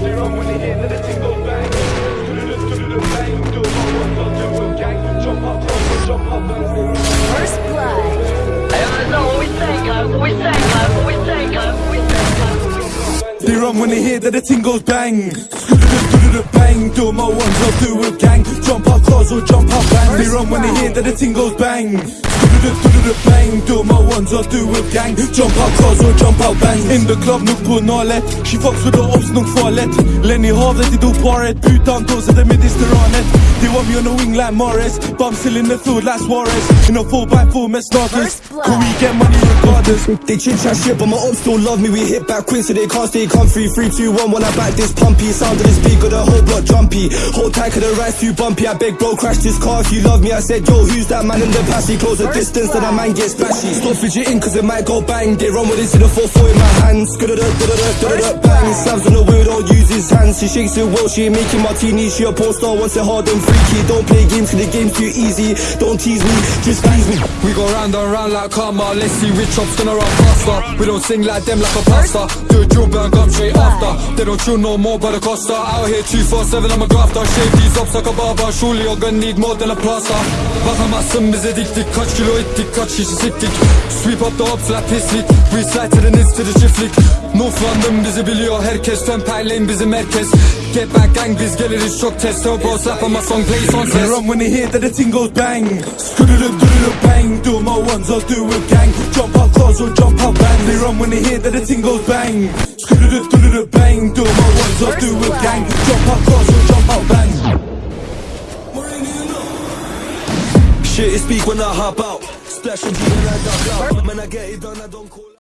They run when they hear that the thing goes bang. Bang. Do my ones, I'll do a gang. Jump up, close, jump up, bang. They run. First blood. Hey, I know we say, guys. We say, guys. We say, guys. We say, guys. They run when they hear that the tingles bang. Bang, do my ones, I'll do a gang. Jump up close or jump up bang. They run when they hear that the ting goes bang. Do-do-do-do-do, Bang, do my ones, I'll do a gang. Jump up close or jump up bang. In the club, nuk på nalet. She fucks with the ops, nuk farligt. Lenny havet, de dog paret. Putan, då sätter mig disteranet. They want me on the wing like Morris. But I'm still in the field like Suarez. In a 4x4 med starters. First. Can we get money? They chit chat shit, but my ops still love me. We hit back quick, so they can't stay comfy. Three, two, one. When I back this pumpy, sound of this beat, got the whole block jumpy. Hold tight, cause the ride's too bumpy. I beg, bro, crash this car if you love me. I said, yo, who's that man in the passy? Close the distance, then a man gets bashy. Stop fidgeting, cause it might go bang. They run with it in the 4-4 in my hands. Skudda-da-da-da-da-da-da, bang. Slams on the wheel, don't use his hands. She shakes it well, she ain't making martini. She a porn star, wants it hard and freaky. Don't play games, cause the game's too easy. Don't tease me, just please me. We go round and round like karma. Let's see which ops gonna run faster. We don't sing like them like a pasta. Do a drill come straight after. They don't chill no more by the costa. Out here 247, I'm a grafter. Shave these ops like a barber. Surely you're gonna need more than a plaster. Bakamazsın bize diktik. Kaç kilo ettik, kaç kişi siktik. Sweep up the ops like pislik. To the nits to the çiftlik. North London bizi biliyor herkes. Temperleyin bizim herkes. Get back gang biz geliriz çok test. Turbo slap on my song plays on test. run when they hear that the ting goes bang. Skudda-da-da-da, bang. Do my ones, I'll do a gang. Jump up close or jump up bang. They run when they hear that the ting goes bang. Skudda-da-da-da, bang. Do my ones, I'll do a gang. Jump up close or jump up bang. Shit is speak when I hop out. Splash and when I duck out. When I get it done, I don't call.